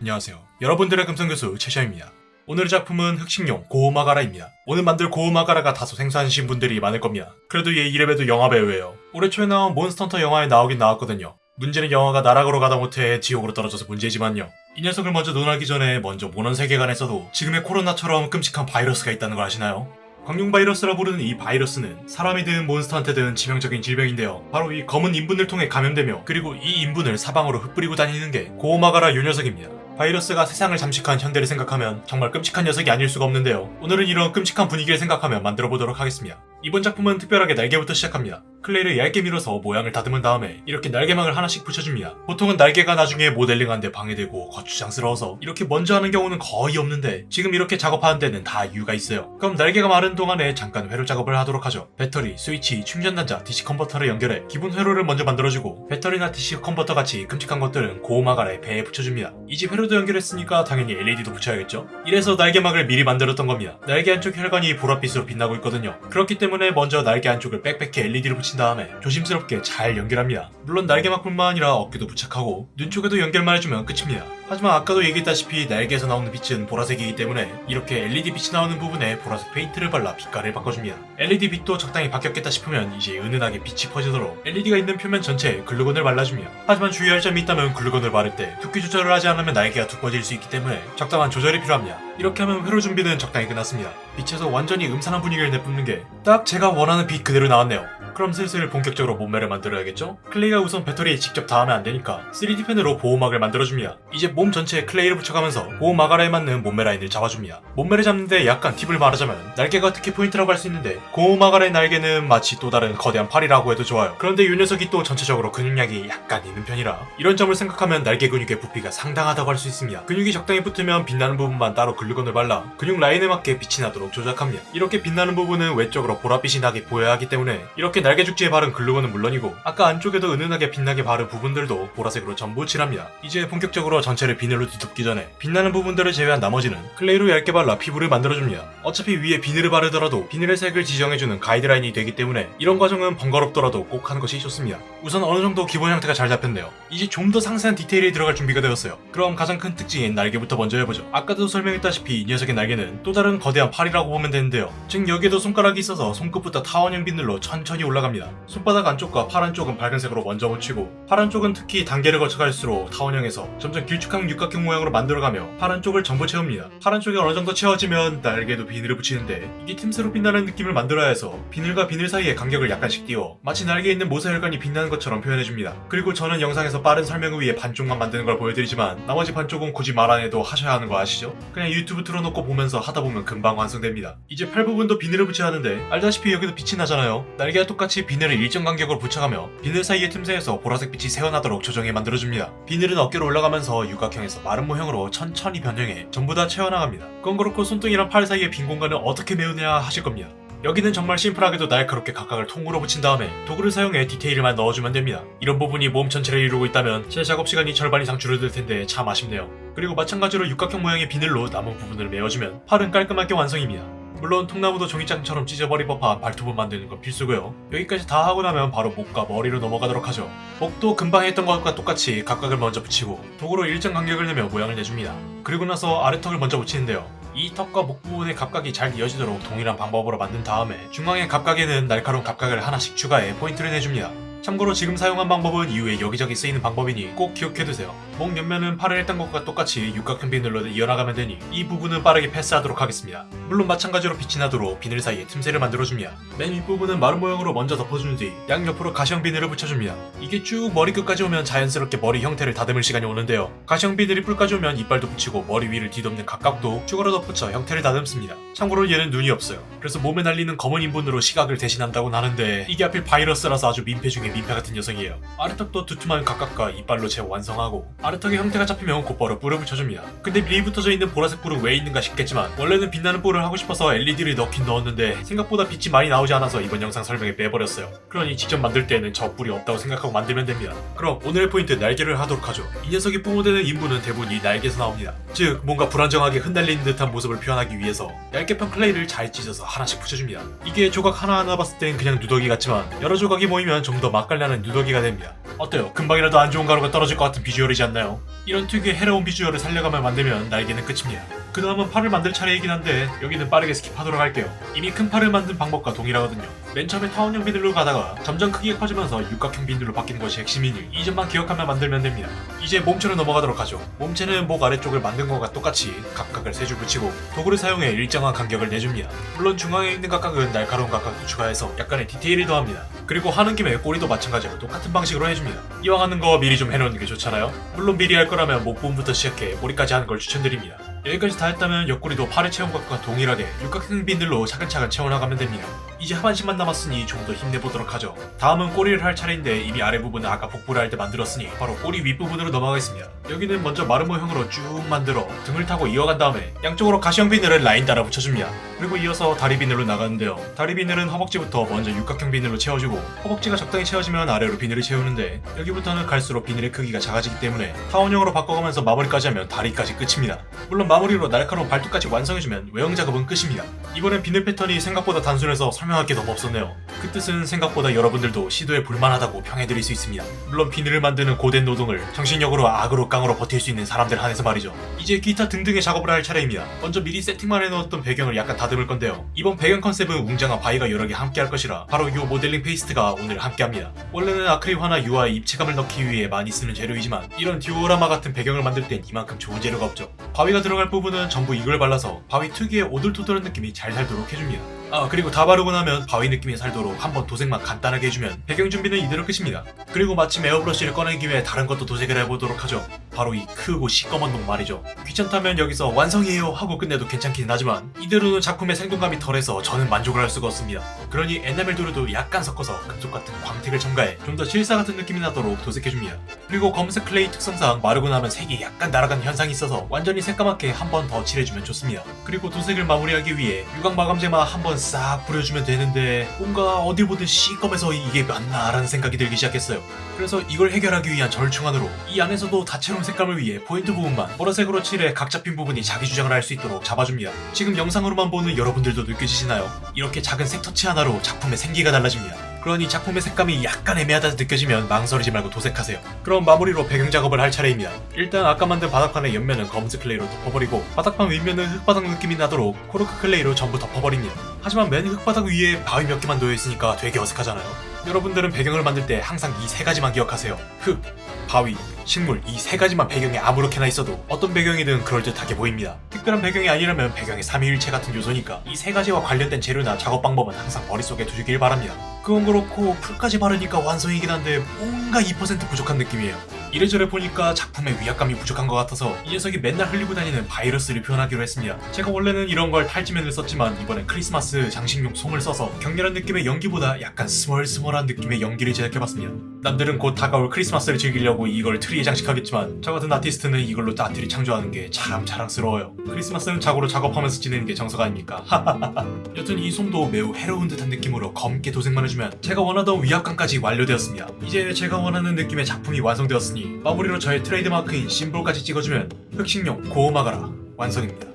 안녕하세요. 여러분들의 금성교수 최샤입니다. 오늘의 작품은 흑식룡 고어마가라입니다. 오늘 만들 고어마가라가 다소 생소하신 분들이 많을 겁니다. 그래도 얘 이래봬도 영화 배우예요. 올해 초에 나온 몬스터헌터 영화에 나오긴 나왔거든요. 문제는 영화가 나락으로 가다 못해 지옥으로 떨어져서 문제지만요. 이 녀석을 먼저 논하기 전에 먼저 몬헌 세계관에서도 지금의 코로나처럼 끔찍한 바이러스가 있다는 걸 아시나요? 광룡 바이러스라 부르는 이 바이러스는 사람이든 몬스터한테든 치명적인 질병인데요. 바로 이 검은 인분을 통해 감염되며 그리고 이 인분을 사방으로 흩뿌리고 다니는 게 고어마가라 요 녀석입니다. 바이러스가 세상을 잠식한 현대를 생각하면 정말 끔찍한 녀석이 아닐 수가 없는데요. 오늘은 이런 끔찍한 분위기를 생각하며 만들어 보도록 하겠습니다. 이번 작품은 특별하게 날개부터 시작합니다. 클레이를 얇게 밀어서 모양을 다듬은 다음에 이렇게 날개막을 하나씩 붙여줍니다. 보통은 날개가 나중에 모델링하는데 방해되고 거추장스러워서 이렇게 먼저 하는 경우는 거의 없는데 지금 이렇게 작업하는 데는 다 이유가 있어요. 그럼 날개가 마른 동안에 잠깐 회로 작업을 하도록 하죠. 배터리, 스위치, 충전단자, DC 컨버터를 연결해 기본 회로를 먼저 만들어주고 배터리나 DC 컨버터 같이 끔찍한 것들은 고어마가라 배에 붙여줍니다. 이제 회로도 연결했으니까 당연히 LED도 붙여야겠죠? 이래서 날개막을 미리 만들었던 겁니다. 날개 한쪽 혈관이 보랏빛으로 빛나고 있거든요. 그렇기 때문에 먼저 날개 한쪽을 빽빽히 LED를 붙인 다음에 조심스럽게 잘 연결합니다. 물론 날개막뿐만 아니라 어깨도 부착하고 눈 쪽에도 연결만 해주면 끝입니다. 하지만 아까도 얘기했다시피 날개에서 나오는 빛은 보라색이기 때문에 이렇게 LED 빛이 나오는 부분에 보라색 페인트를 발라 빛깔을 바꿔줍니다. LED 빛도 적당히 바뀌었겠다 싶으면 이제 은은하게 빛이 퍼지도록 LED가 있는 표면 전체에 글루건을 발라줍니다. 하지만 주의할 점이 있다면 글루건을 바를 때 두께 조절을 하지 않으면 날개가 두꺼워질 수 있기 때문에 적당한 조절이 필요합니다. 이렇게 하면 회로 준비는 적당히 끝났습니다. 빛에서 완전히 음산한 분위기를 내뿜는 게 딱 제가 원하는 빛 그대로 나왔네요. 그럼 슬슬 본격적으로 몸매를 만들어야겠죠? 클레이가 우선 배터리에 직접 닿으면 안 되니까 3D 펜으로 보호막을 만들어줍니다. 이제 몸 전체에 클레이를 붙여가면서 고어마가라에 맞는 몸매 라인을 잡아줍니다. 몸매를 잡는데 약간 팁을 말하자면 날개가 특히 포인트라고 할 수 있는데 고어마가라 날개는 마치 또 다른 거대한 팔이라고 해도 좋아요. 그런데 이 녀석이 또 전체적으로 근육량이 약간 있는 편이라 이런 점을 생각하면 날개 근육의 부피가 상당하다고 할 수 있습니다. 근육이 적당히 붙으면 빛나는 부분만 따로 글루건을 발라 근육 라인에 맞게 빛이 나도록 조작합니다. 이렇게 빛나는 부분은 외적으로 보랏빛이 나게 보여야 하기 때문에 이렇게 날개 죽지에 바른 글루건은 물론이고 아까 안쪽에도 은은하게 빛나게 바른 부분들도 보라색으로 전부 칠합니다. 이제 본격적으로 전체를 비늘로 뒤덮기 전에 빛나는 부분들을 제외한 나머지는 클레이로 얇게 발라 피부를 만들어줍니다. 어차피 위에 비늘을 바르더라도 비늘의 색을 지정해주는 가이드라인이 되기 때문에 이런 과정은 번거롭더라도 꼭 하는 것이 좋습니다. 우선 어느 정도 기본 형태가 잘 잡혔네요. 이제 좀 더 상세한 디테일이 들어갈 준비가 되었어요. 그럼 가장 큰 특징인 날개부터 먼저 해보죠. 아까도 설명했다시피 이 녀석의 날개는 또 다른 거대한 팔이라고 보면 되는데요. 즉 여기에도 손가락이 있어서 손끝부터 타원형 비늘로 천천히 올라갑니다. 손바닥 안쪽과 팔 안쪽은 밝은색으로 먼저 묻히고 팔 안쪽은 특히 단계를 거쳐갈수록 타원형에서 점점 길쭉한 육각형 모양으로 만들어가며 팔 안쪽을 전부 채웁니다. 팔 안쪽이 어느 정도 채워지면 날개도 비늘을 붙이는데 이게 틈새로 빛나는 느낌을 만들어야 해서 비늘과 비늘 사이에 간격을 약간씩 띄워 마치 날개에 있는 모세혈관이 빛나는 것처럼 표현해줍니다. 그리고 저는 영상에서 빠른 설명을 위해 반쪽만 만드는 걸 보여드리지만 나머지 반쪽은 굳이 말 안 해도 하셔야 하는 거 아시죠? 그냥 유튜브 틀어놓고 보면서 하다 보면 금방 완성됩니다. 이제 팔 부분도 비늘을 붙여야 하는데 알다시피 여기도 빛이 나잖아요. 날개와 똑같이 비늘을 일정 간격으로 붙여가며 비늘 사이의 틈새에서 보라색 빛이 새어나도록 조정해 만들어줍니다. 비늘은 어깨로 올라가면서 육각형에서 마름모형으로 천천히 변형해 전부 다 채워나갑니다. 그건 그렇고 손등이랑 팔 사이의 빈 공간을 어떻게 메우냐 하실 겁니다. 여기는 정말 심플하게도 날카롭게 각각을 통으로 붙인 다음에 도구를 사용해 디테일만 넣어주면 됩니다. 이런 부분이 몸 전체를 이루고 있다면 제 작업 시간이 절반 이상 줄어들 텐데 참 아쉽네요. 그리고 마찬가지로 육각형 모양의 비늘로 남은 부분을 메워주면 팔은 깔끔하게 완성입니다. 물론 통나무도 종이장처럼 찢어버릴 법한 발톱을 만드는 건 필수고요. 여기까지 다 하고 나면 바로 목과 머리로 넘어가도록 하죠. 목도 금방 했던 것과 똑같이 각각을 먼저 붙이고 도구로 일정 간격을 내며 모양을 내줍니다. 그리고 나서 아래턱을 먼저 붙이는데요. 이 턱과 목 부분의 갑각이 잘 이어지도록 동일한 방법으로 만든 다음에 중앙의 갑각에는 날카로운 갑각을 하나씩 추가해 포인트를 내줍니다. 참고로 지금 사용한 방법은 이후에 여기저기 쓰이는 방법이니 꼭 기억해두세요. 목 옆면은 팔을 했던 것과 똑같이 육각형 비늘로 이어나가면 되니 이 부분은 빠르게 패스하도록 하겠습니다. 물론 마찬가지로 빛이 나도록 비늘 사이에 틈새를 만들어줍니다. 맨 윗부분은 마름모 모양으로 먼저 덮어준 뒤 양옆으로 가시형 비늘을 붙여줍니다. 이게 쭉 머리 끝까지 오면 자연스럽게 머리 형태를 다듬을 시간이 오는데요. 가시형 비늘이 뿔까지 오면 이빨도 붙이고 머리 위를 뒤덮는 갑각도 추가로 덧붙여 형태를 다듬습니다. 참고로 얘는 눈이 없어요. 그래서 몸에 날리는 검은 인분으로 시각을 대신한다고 하는데 이게 하필 바이러스라서 아주 민폐 중에 민폐 같은 녀석이에요. 아래턱도 두툼한 갑각과 이빨로 채워 완성하고 아래턱의 형태가 잡히면 곧바로 뿔을 붙여줍니다. 근데 미리 붙어져 있는 보라색 뿔은 왜 있는가 싶겠지만 원래는 빛나는 뿔을 하고 싶어서 LED를 넣긴 넣었는데 생각보다 빛이 많이 나오지 않아서 이번 영상 설명에 빼버렸어요. 그러니 직접 만들 때에는 저 뿔이 없다고 생각하고 만들면 됩니다. 그럼 오늘의 포인트 날개를 하도록 하죠. 이 녀석이 뿜어대는 인분은 대부분 이 날개에서 나옵니다. 즉 뭔가 불안정하게 흩날리는 듯한 모습을 표현하기 위해서 얇게 편 클레이를 잘 찢어서 하나씩 붙여줍니다. 이게 조각 하나하나 봤을 땐 그냥 누더기 같지만 여러 조각이 모이면 좀 더 맛깔나는 누더기가 됩니다. 어때요? 금방이라도 안 좋은 가루가 떨어질 것 같은 비주얼이지 않나요? 이런 특유의 해로운 비주얼을 살려가며 만들면 날개는 끝입니다. 그 다음은 팔을 만들 차례이긴 한데 여기는 빠르게 skip하도록 할게요. 이미 큰 팔을 만든 방법과 동일하거든요. 맨 처음에 타원형 비늘로 가다가 점점 크기가 커지면서 육각형 비늘로 바뀌는 것이 핵심이니 이 점만 기억하며 만들면 됩니다. 이제 몸체로 넘어가도록 하죠. 몸체는 목 아래쪽을 만든 것과 똑같이 갑각을 세 줄 붙이고 도구를 사용해 일정한 간격을 내줍니다. 물론 중앙에 있는 갑각은 날카로운 갑각도 추가해서 약간의 디테일을 더합니다. 그리고 하는 김에 꼬리도 마찬가지로 똑같은 방식으로 해줍니다. 이왕 하는 거 미리 좀 해놓는 게 좋잖아요. 물론 미리 할 거라면 목 부분부터 시작해 머리까지 하는 걸 추천드립니다. 여기까지 다 했다면 옆구리도 팔의 체온 각과 동일하게 육각형 비늘로 차근차근 채워나가면 됩니다. 이제 하반신만 남았으니 좀 더 힘내보도록 하죠. 다음은 꼬리를 할 차례인데 이미 아래 부분은 아까 복부를 할 때 만들었으니 바로 꼬리 윗부분으로 넘어가겠습니다. 여기는 먼저 마른 모형으로 쭉 만들어 등을 타고 이어간 다음에 양쪽으로 가시형 비늘을 라인 따라 붙여줍니다. 그리고 이어서 다리 비늘로 나가는데요. 다리 비늘은 허벅지부터 먼저 육각형 비늘로 채워주고 허벅지가 적당히 채워지면 아래로 비늘을 채우는데 여기부터는 갈수록 비늘의 크기가 작아지기 때문에 타원형으로 바꿔가면서 마무리까지 하면 다리까지 끝입니다. 물론 마무리로 날카로운 발톱까지 완성해주면 외형 작업은 끝입니다. 이번엔 비늘 패턴이 생각보다 단순해서 설명 할 게 너무 없었네요. 그 뜻은 생각보다 여러분들도 시도해 볼만하다고 평해드릴 수 있습니다. 물론 비늘을 만드는 고된 노동을 정신력으로 악으로 깡으로 버틸 수 있는 사람들 한해서 말이죠. 이제 기타 등등의 작업을 할 차례입니다. 먼저 미리 세팅만 해놓았던 배경을 약간 다듬을 건데요. 이번 배경 컨셉은 웅장한 바위가 여러 개 함께 할 것이라 바로 이 모델링 페이스트가 오늘 함께 합니다. 원래는 아크릴화나 유화에 입체감을 넣기 위해 많이 쓰는 재료이지만 이런 디오라마 같은 배경을 만들 땐 이만큼 좋은 재료가 없죠. 바위가 들어갈 부분은 전부 이걸 발라서 바위 특유의 오돌토돌한 느낌이 잘 살도록 해줍니다. 아 그리고 다 바르고 나면 바위 느낌이 살도록 한번 도색만 간단하게 해주면 배경 준비는 이대로 끝입니다. 그리고 마침 에어브러쉬를 꺼낸 김에 다른 것도 도색을 해보도록 하죠. 바로 이 크고 시꺼먼 놈 말이죠. 귀찮다면 여기서 완성이에요 하고 끝내도 괜찮긴 하지만 이대로는 작품의 생동감이 덜해서 저는 만족을 할 수가 없습니다. 그러니 에나멜 도료도 약간 섞어서 금속 같은 광택을 첨가해 좀 더 실사 같은 느낌이 나도록 도색해줍니다. 그리고 검은색 클레이 특성상 마르고 나면 색이 약간 날아가는 현상이 있어서 완전히 새까맣게 한 번 더 칠해주면 좋습니다. 그리고 도색을 마무리하기 위해 유광 마감제만 한 번 싹 뿌려주면 되는데 뭔가 어딜 보든 시꺼매서 이게 맞나 라는 생각이 들기 시작했어요. 그래서 이걸 해결하기 위한 절충안으로 이 안에서도 다채로운 색감을 위해 포인트 부분만 보라색으로 칠해 각 잡힌 부분이 자기 주장을 할 수 있도록 잡아줍니다. 지금 영상 으로만 보는 여러분들도 느껴지시나요? 이렇게 작은 색 터치 하나로 작품의 생기가 달라집니다. 그러니 작품의 색감이 약간 애매하다 느껴지면 망설이지 말고 도색하세요. 그럼 마무리로 배경 작업을 할 차례입니다. 일단 아까 만든 바닥판의 옆면은 검은색 클레이로 덮어버리고 바닥판 윗면은 흙바닥 느낌이 나도록 코르크 클레이로 전부 덮어버립니다. 하지만 맨 흙바닥 위에 바위 몇 개만 놓여있으니까 되게 어색하잖아요. 여러분들은 배경을 만들 때 항상 이 세 가지만 기억하세요. 흙, 바위, 식물 이 세 가지만 배경에 아무렇게나 있어도 어떤 배경이든 그럴듯하게 보입니다. 특별한 배경이 아니라면 배경의 삼위일체 같은 요소니까 이 세 가지와 관련된 재료나 작업 방법은 항상 머릿속에 두시길 바랍니다. 그건 그렇고 풀까지 바르니까 완성이긴 한데 뭔가 2% 부족한 느낌이에요. 이래저래 보니까 작품의 위압감이 부족한 것 같아서 이 녀석이 맨날 흘리고 다니는 바이러스를 표현하기로 했습니다. 제가 원래는 이런 걸 탈지면을 썼지만 이번엔 크리스마스 장식용 솜을 써서 격렬한 느낌의 연기보다 약간 스멀스멀한 느낌의 연기를 제작해봤습니다. 남들은 곧 다가올 크리스마스를 즐기려고 이걸 트리에 장식하겠지만 저 같은 아티스트는 이걸로 나트리 창조하는 게 참 자랑스러워요. 크리스마스는 자고로 작업하면서 지내는 게 정석 아닙니까? 여튼 이 솜도 매우 해로운 듯한 느낌으로 검게 도색만 해주면 제가 원하던 위압감까지 완료되었습니다. 이제 제가 원하는 느낌의 작품이 완성되었으니 마무리로 저의 트레이드마크인 심볼까지 찍어주면 흑식룡 고어 마가라 완성입니다.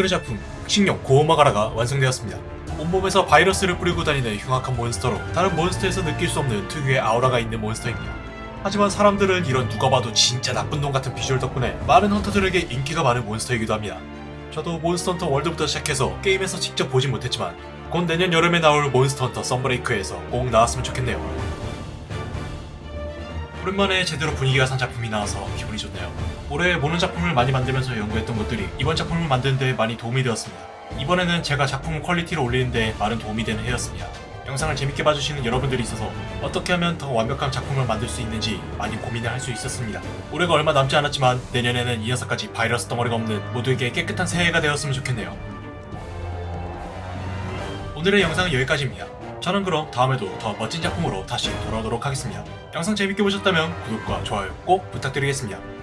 오늘의 작품 흑식룡 고어 마가라가 완성되었습니다. 온몸에서 바이러스를 뿌리고 다니는 흉악한 몬스터로 다른 몬스터에서 느낄 수 없는 특유의 아우라가 있는 몬스터입니다. 하지만 사람들은 이런 누가 봐도 진짜 나쁜 놈 같은 비주얼 덕분에 많은 헌터들에게 인기가 많은 몬스터이기도 합니다. 저도 몬스터 헌터 월드부터 시작해서 게임에서 직접 보진 못했지만 곧 내년 여름에 나올 몬스터 헌터 썬브레이크에서 꼭 나왔으면 좋겠네요. 오랜만에 제대로 분위기가 산 작품이 나와서 기분이 좋네요. 올해 모는 작품을 많이 만들면서 연구했던 것들이 이번 작품을 만드는 데 많이 도움이 되었습니다. 이번 해는 제가 작품 퀄리티를 올리는 데 많은 도움이 되는 해였습니다. 영상을 재밌게 봐주시는 여러분들이 있어서 어떻게 하면 더 완벽한 작품을 만들 수 있는지 많이 고민을 할 수 있었습니다. 올해가 얼마 남지 않았지만 내년에는 이 녀석같이 바이러스 덩어리가 없는 모두에게 깨끗한 새해가 되었으면 좋겠네요. 오늘의 영상은 여기까지입니다. 저는 그럼 다음에도 더 멋진 작품으로 다시 돌아오도록 하겠습니다. 영상 재밌게 보셨다면 구독과 좋아요 꼭 부탁드리겠습니다.